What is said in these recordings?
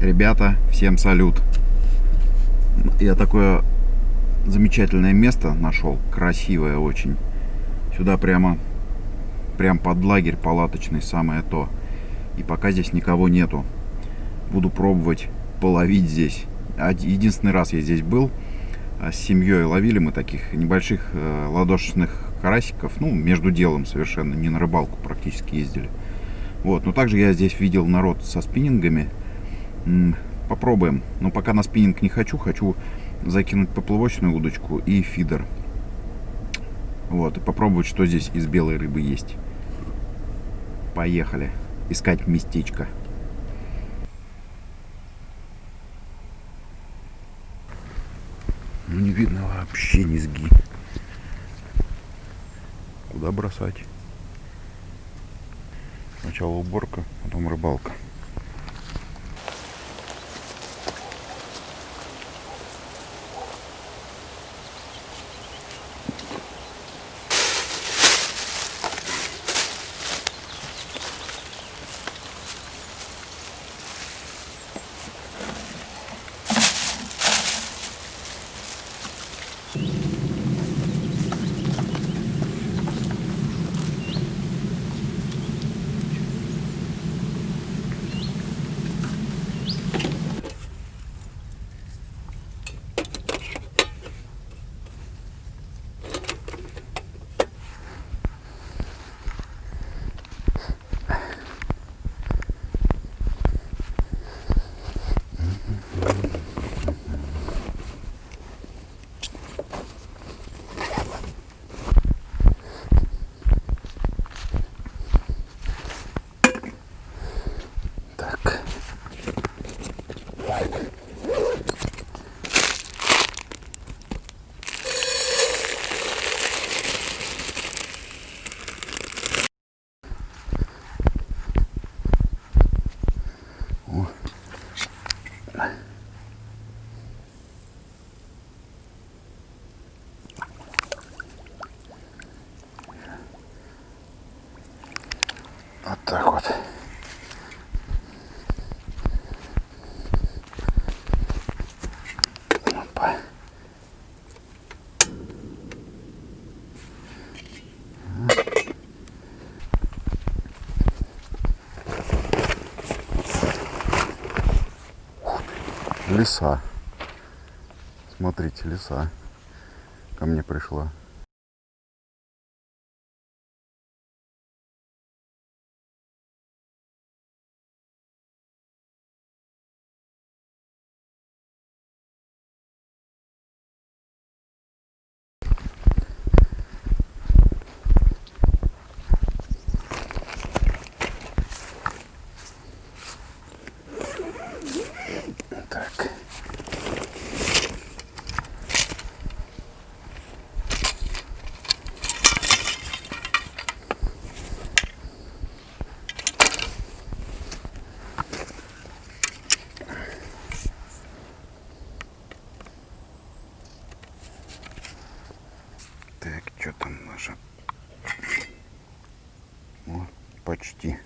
Ребята, всем салют. Я такое замечательное место нашел, красивое очень. Сюда прямо, прям под лагерь палаточный, самое то. И пока здесь никого нету, буду пробовать половить здесь. Единственный раз я здесь был, а с семьей ловили мы таких небольших э, ладошечных карасиков, ну, между делом совершенно, не на рыбалку практически ездили. Вот, но также я здесь видел народ со спиннингами, Попробуем. Но пока на спиннинг не хочу. Хочу закинуть поплавочную удочку и фидер. Вот. И попробовать, что здесь из белой рыбы есть. Поехали. Искать местечко. Ну не видно вообще низги. Куда бросать? Сначала уборка, потом рыбалка. Опа. Леса. Смотрите, леса. Ко мне пришла. почти.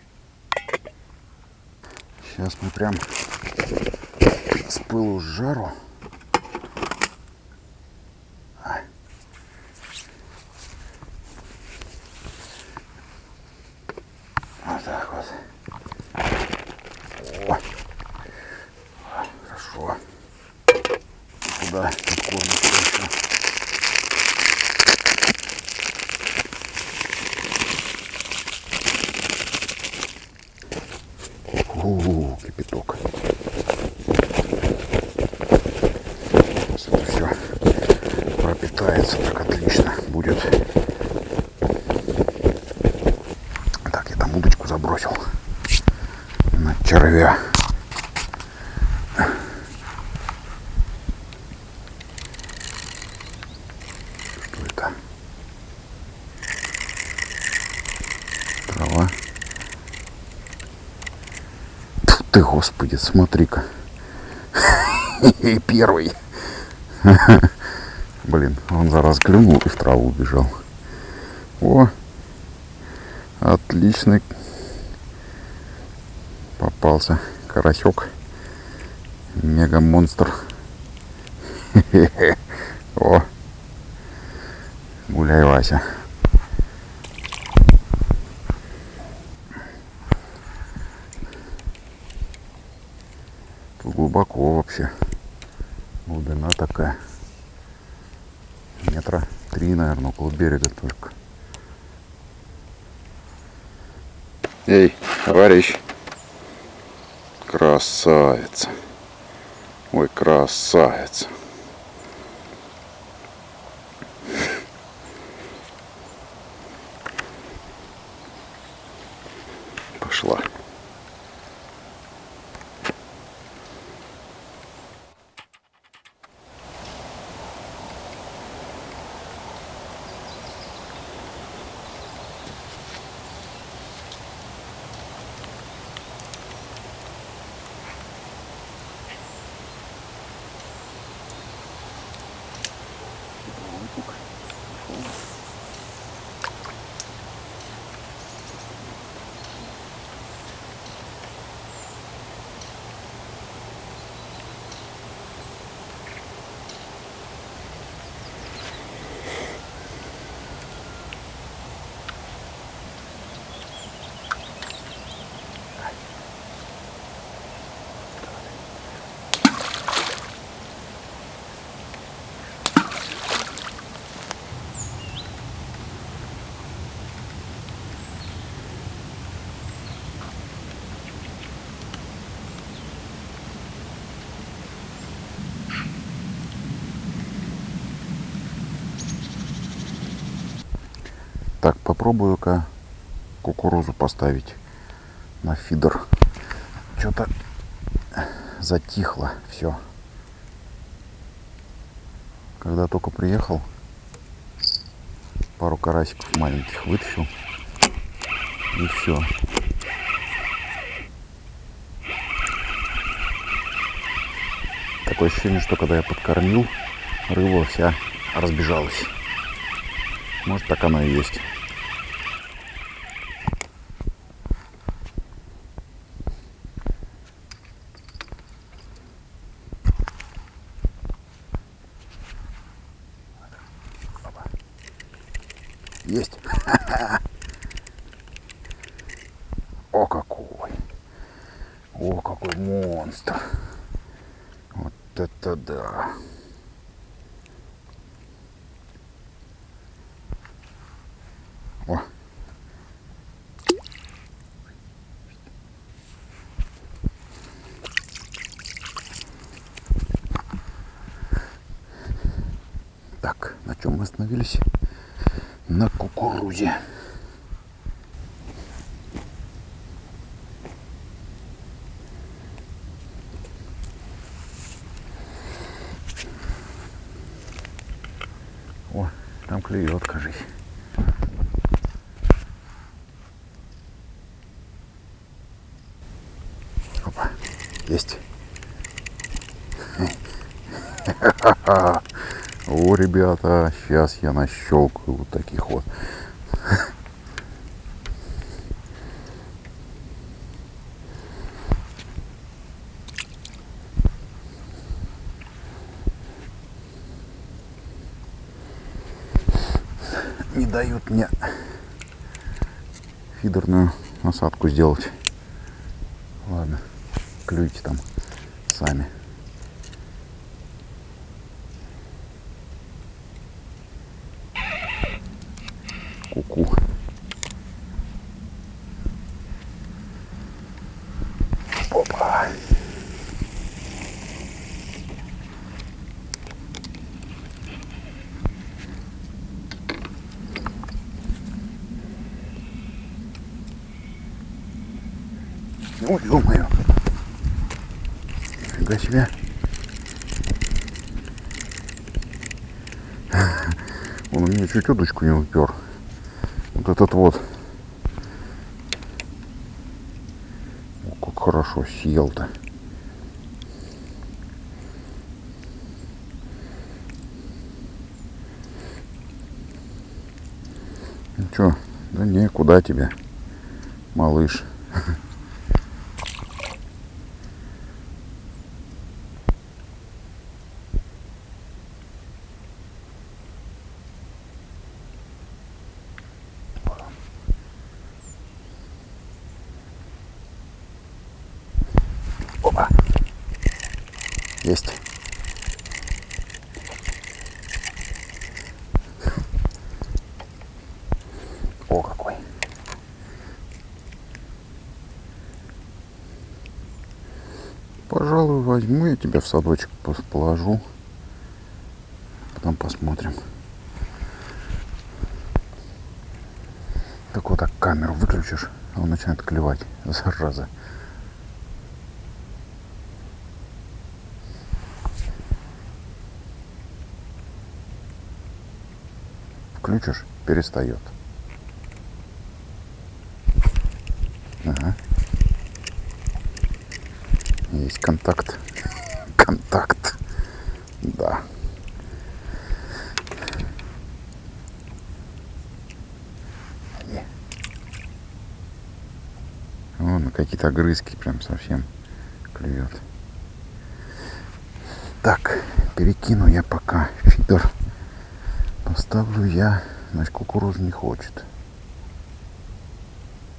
Сейчас мы прям с пылу с жару червя. Что это? Трава. Фу ты, господи, смотри-ка. Первый. Блин, он зараз клюнул и в траву убежал. О, отличный попался карасек. Мега монстр. О. Гуляй, Вася. Тут глубоко вообще. Глубина такая. Метра три, наверное, около берега только. Эй, товарищ. Красавица. Ой, красавица. Так, попробую-ка кукурузу поставить на фидер. Что-то затихло все. Когда только приехал, пару карасиков маленьких вытащил. И все. Такое ощущение, что когда я подкормил, рыба вся разбежалась. Может так оно и есть. Есть. О какой. О какой монстр. Вот это да. О. Так, на чем мы остановились? На кукурузе. О, там клюет, кажись. Опа, есть. Ребята, сейчас я нащелкаю вот таких вот. Не дают мне фидерную насадку сделать. Ладно, клюйте там сами. Ку-ку. Опа. Ой, ё-моё. Нифига себе. Он у меня чуть удочку не упер. Вот этот вот. О, как хорошо съел-то. Ну чё, да не, куда тебе, малыш? Есть. О, какой. Пожалуй, возьму я тебя в садочек, положу. Потом посмотрим. Так вот так камеру выключишь, а он начинает клевать, зараза. Включишь, перестает. Ага. Есть контакт. Контакт. Да. Вон какие-то огрызки прям совсем клюет. Так, перекину я пока фидер. Поставлю я, значит, кукурузу не хочет.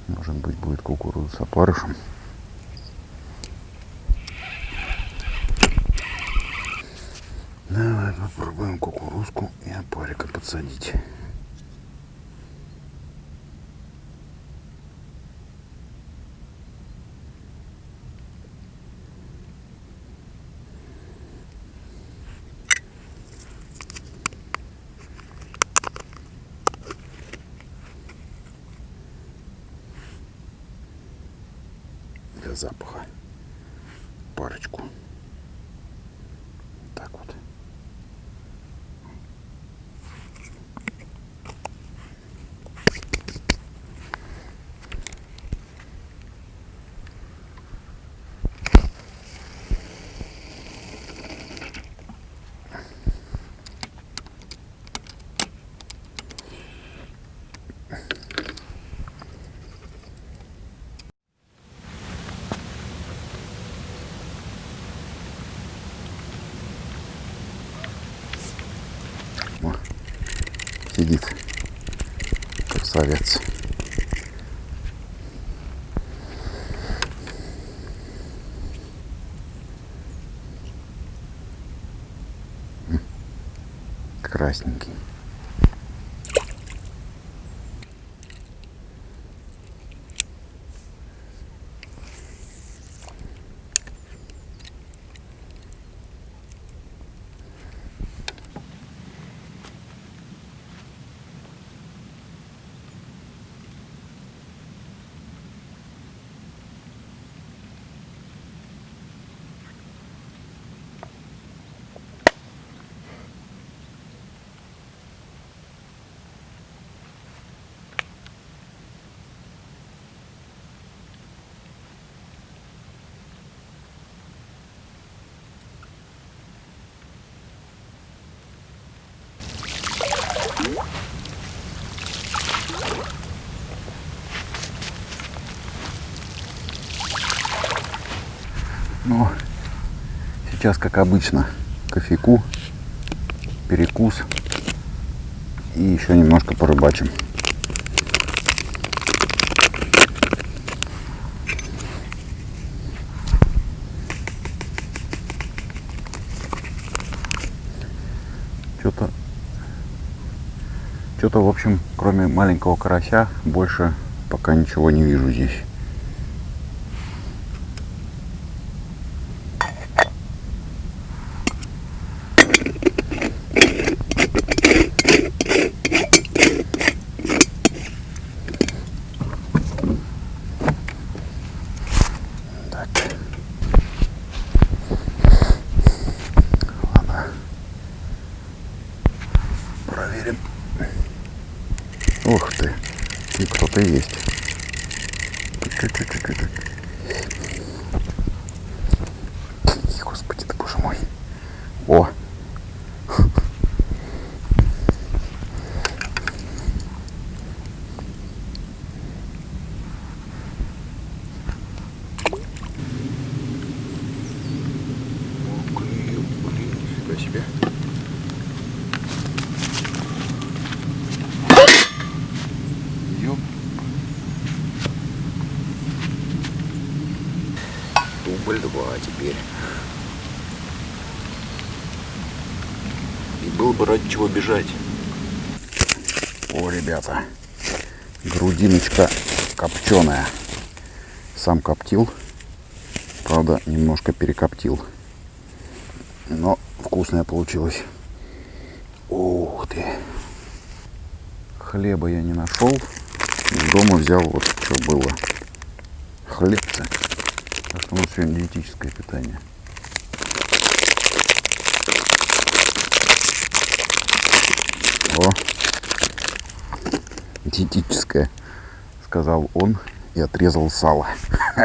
Может быть, будет кукуруза с опарышем. Давай попробуем кукурузку и опарика подсадить. Запаха парочку. Так вот. О, сидит красавец. Красненький. Ну, сейчас, как обычно, кофейку, перекус и еще немножко порыбачим. Что-то, что-то, в общем, кроме маленького карася, больше пока ничего не вижу здесь. 2 теперь. И было бы ради чего бежать. О, ребята, грудиночка копченая. Сам коптил, правда, немножко перекоптил. Но вкусная получилась. Ух ты! Хлеба я не нашел. Дома взял вот что было. Хлебцы. Что у нас сегодня диетическое питание. О, диетическое, сказал он и отрезал сало.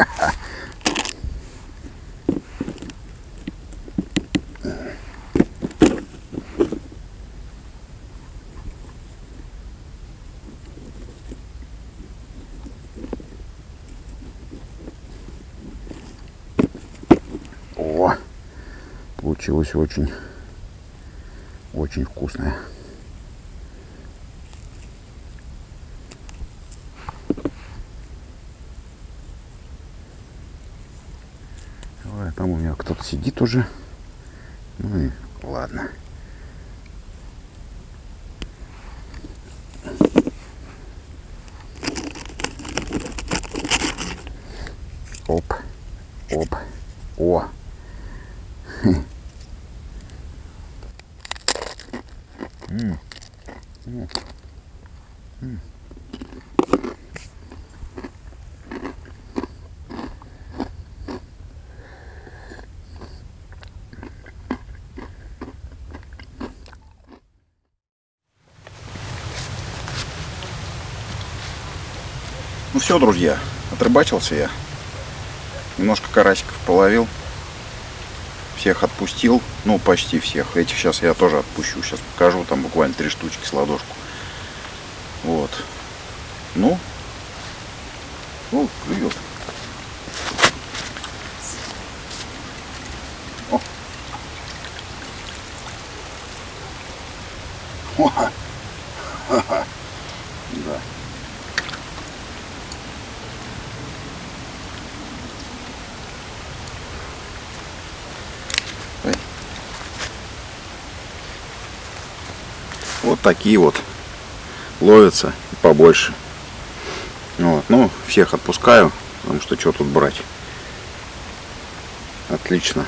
О, получилось очень, очень вкусное. Ой, там у меня кто-то сидит уже. Ну и ладно. Оп, оп, о. Ну все, друзья, отрыбачился я. Немножко карасиков половил. Всех отпустил. Ну, почти всех. Этих сейчас я тоже отпущу. Сейчас покажу. Там буквально три штучки с ладошку. Вот. Ну. О, клюет. О. О. Ха-ха. Да. Ой. Вот такие вот ловятся и побольше. Вот. Ну, всех отпускаю, потому что что тут брать. Отлично.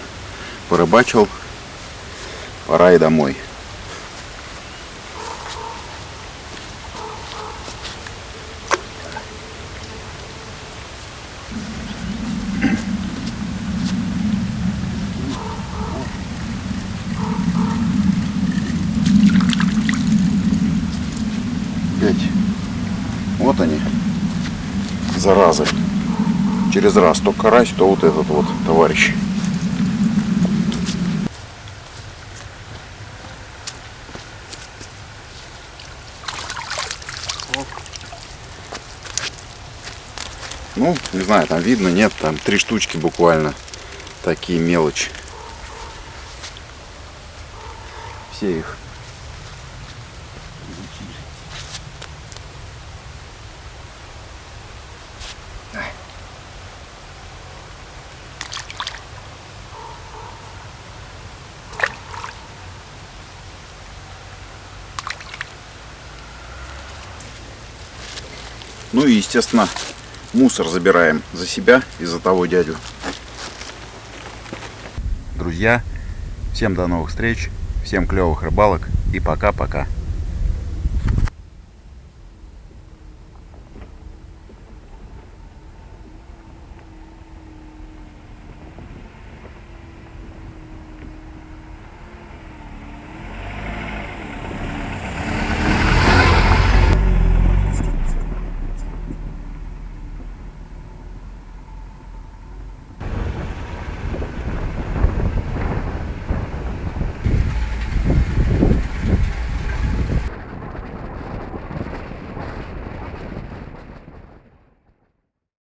Порыбачил. Пора и домой. Через раз то карась, то вот этот вот товарищ. Ну, не знаю, там видно, нет, там три штучки буквально. Такие мелочи. Все их Ну и, естественно, мусор забираем за себя и за того дядю. Друзья, всем до новых встреч, всем клевых рыбалок и пока-пока.